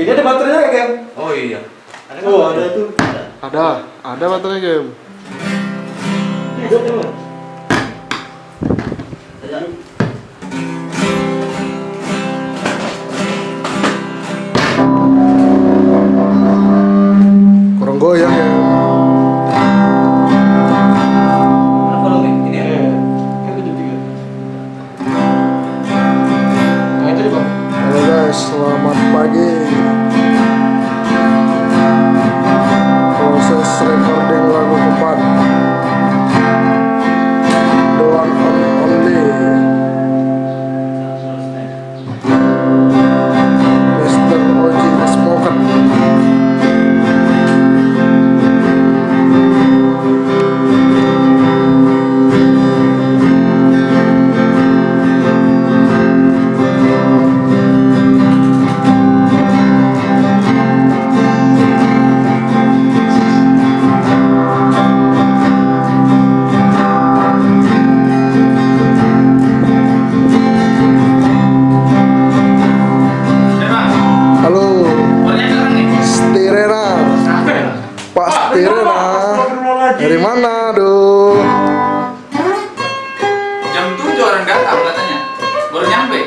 Ini ada baterainya ya, Gem? Oh iya. Oh, ada itu. Ada, ada baterai game. Hidup Dari mana, aduh? Jam 7 orang datang katanya. Baru nyampe.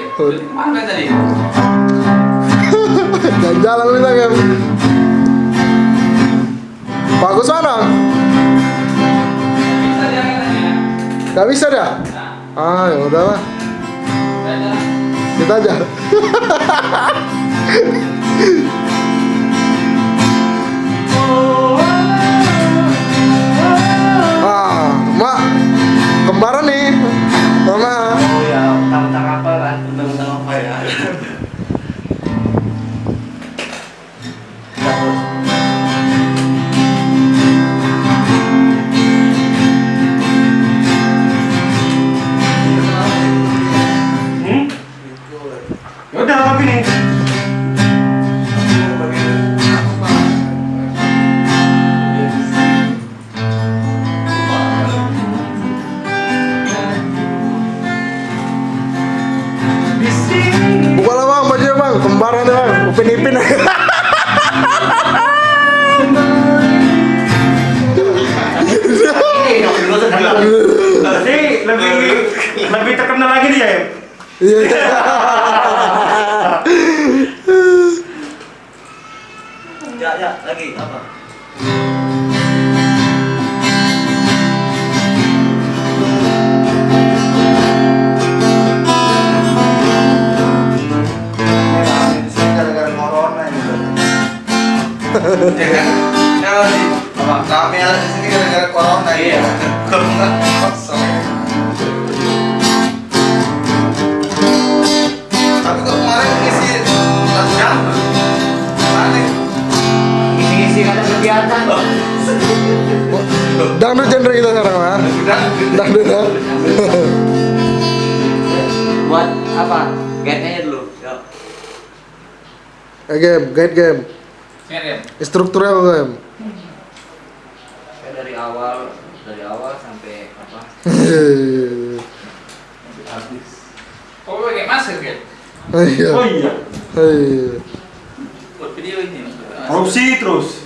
Mana tadi? Jalan-jalan kita kan. Pak Agus mana? Bisa dia katanya. Gak bisa dah. Ah, ya udahlah. Kita aja. Mas ya. Iya. Ya ya lagi apa? Ya kan? Kalau di apa? Kami ada di sini gara-gara corona Iya. Corona Ada kegiatan. Dangdut genre kita sekarang. Udah. Dangdut ya. Buat apa? Guide-nya dulu. Yuk. Eh game, guide game. Ya? Apa game? Dari awal dari awal sampai apa? Kok pakai masker kan? Iya. Oh iya. Iya. Buat video ini. Korupsi terus.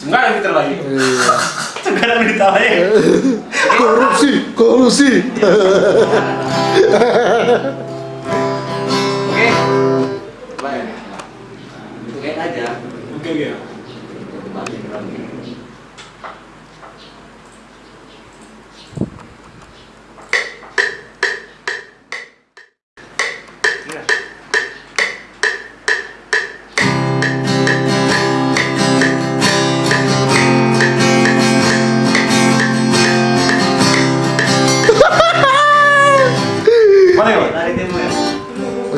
Enggak ada fitur lagi. Iya. Ditawain. Korupsi, kolusi. Oke. Itu guide aja. Oke, oke.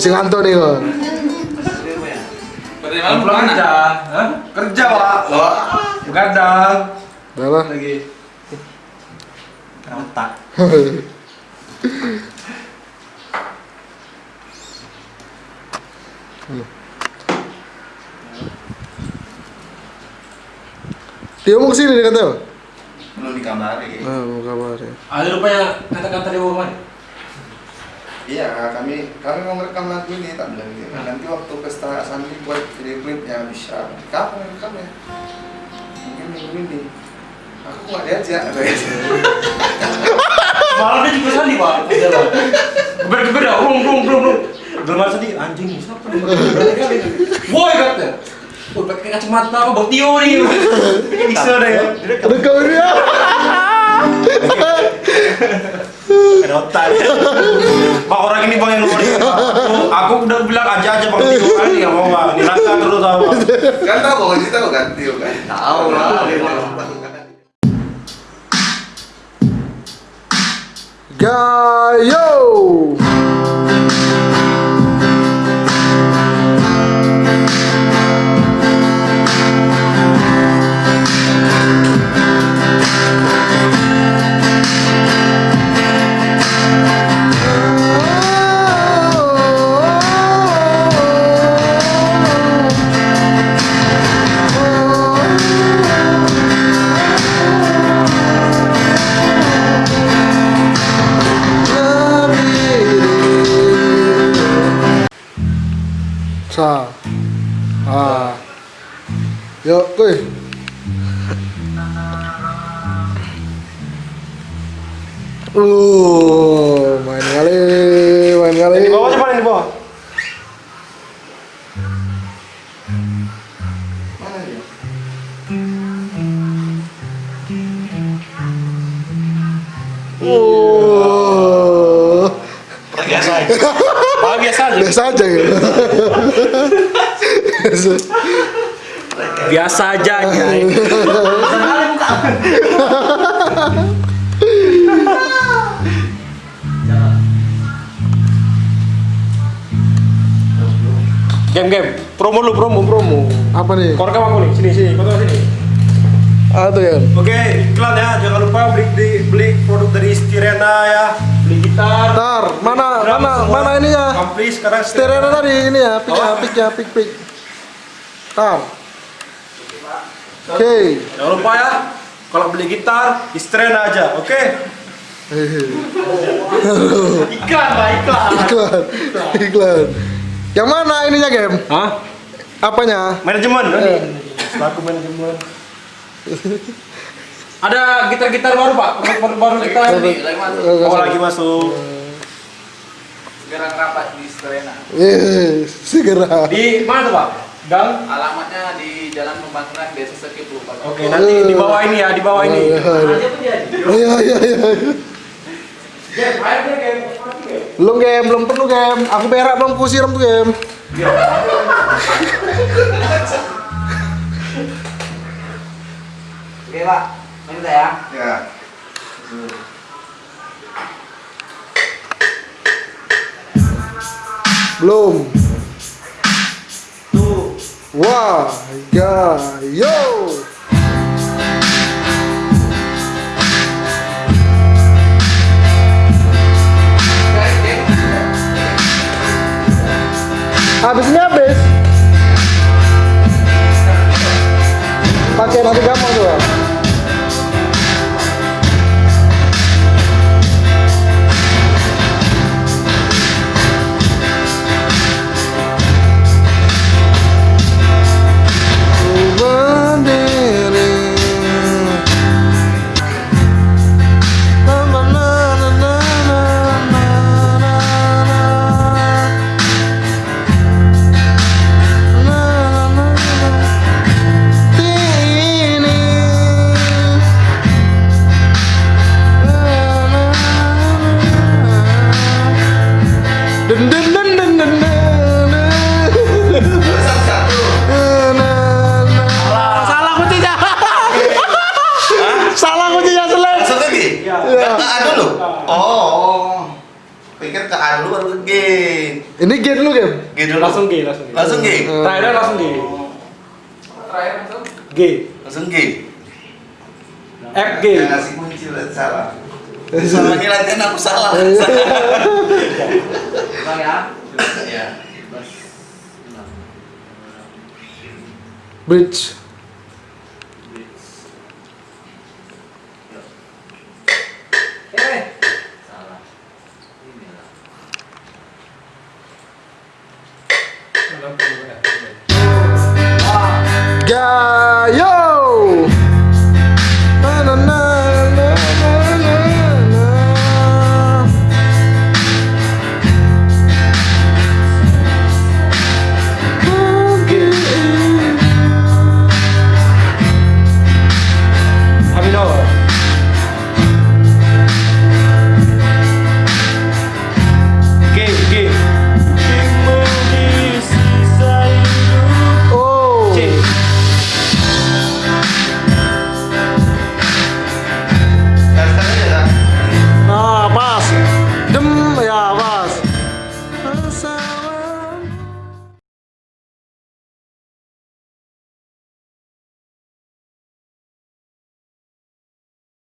Masih ngantuk nih kok. Pulang kerja. Hah? Kerja, Pak. Loh. Begadang. Lah. Lagi. Otak. Dia mau ke sini nih katanya. Belum dikamari. Nah, mau kabar ya. Ada rupanya kata-kata di bawah mana? Iya, kami kami mau ngerekam lagu ini tak bilang gitu. Nanti waktu pesta Sandi buat video klipnya bisa. Kapan rekamnya? Mungkin minggu ini. Aku nggak diajak. Malah dia juga sandi pak. Geber-geber dah, rum rum rum rum. Geber sandi, anjing siapa. Woi kata. Oh, pakai kacamata apa? Bau tio nih. Bisa deh ya. Rekam ini ya. Otak. Pak orang ini bang yang luar. Aku, aku udah bilang aja aja bang Tio kan nggak mau bang. Dirangka terus sama. kan tahu bang Oji tahu kan Tio kan? Tahu lah. Gayo. Uh, main kali, main kali. Di bawah coba di bawah. Mana dia? Oh, Biasa aja. Pak biasa aja. biasa aja ya. Biasa aja Nyai. Game game, promo lu promo promo. Apa nih? Kau rekam aku nih, sini sini, kau tahu sini. Ah tuh ya. Oke, iklan ya, jangan lupa beli di, beli produk dari Stirena ya. Beli gitar. Ntar, mana drum mana semua. mana ini ya? Ampli sekarang Stereo tadi ini ya, pick ya, Oh. pick ya, pick pick. Ntar. Oke. Jangan lupa ya, kalau beli gitar di Stirena aja, oke? Hehe. Iklan, Pak, iklan. Iklan, iklan. Yang mana ininya game? Hah? Apanya? Manajemen. Eh. Selaku manajemen. Ada gitar-gitar baru pak, baru baru kita. Oh, lagi masuk. Sekarang rapat di Serena. Eh, segera. Di mana tuh pak? Gang. Alamatnya di Jalan Pembangunan Desa Sekip lupa. Oke, nanti di bawah ini ya, di bawah ini. Oh iya iya iya. Game, ayo game. Belum game, belum perlu game. Aku berak belum ku siram tuh game. Oke pak, lanjut ya. Ya. Belum. Wah, ya, yo. Habis ini habis. Pakai nanti gampang Salah kuncinya. Salah kuncinya selek. Langsung ke G? Ya. Ke A dulu? Oh. Pikir ke A dulu baru ke G. Ini game dulu game. G dulu. Langsung G, langsung G. Langsung G. Terakhir langsung G. Terakhir langsung. G. Langsung G. F G. Yang ngasih kunci salah. Selama ini latihan aku salah. Bang ya. Ya. Bridge.